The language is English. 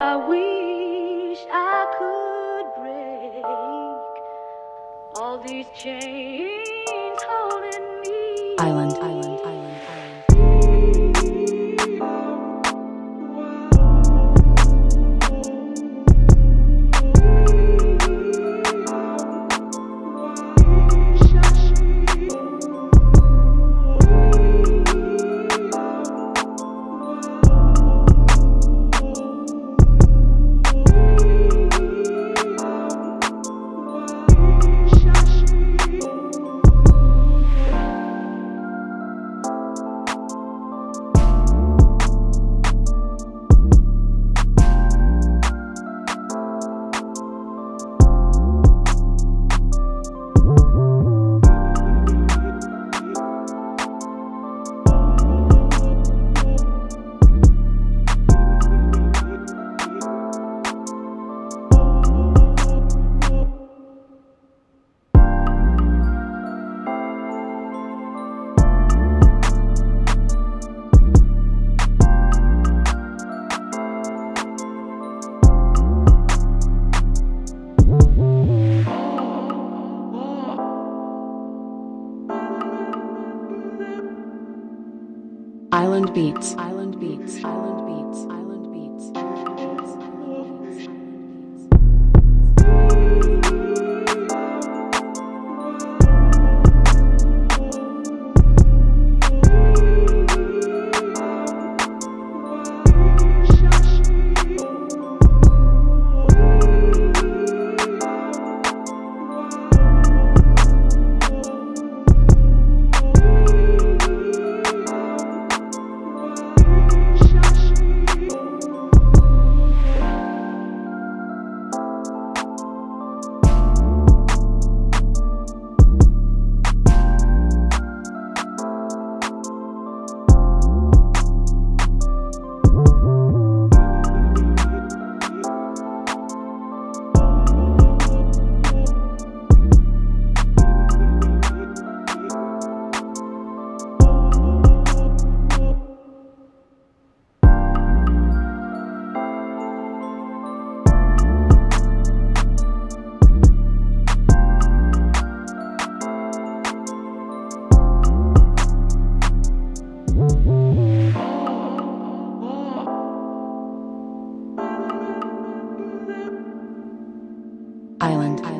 I wish I could break all these chains holding me. Island, island, island, Island beats, island beats, island Island.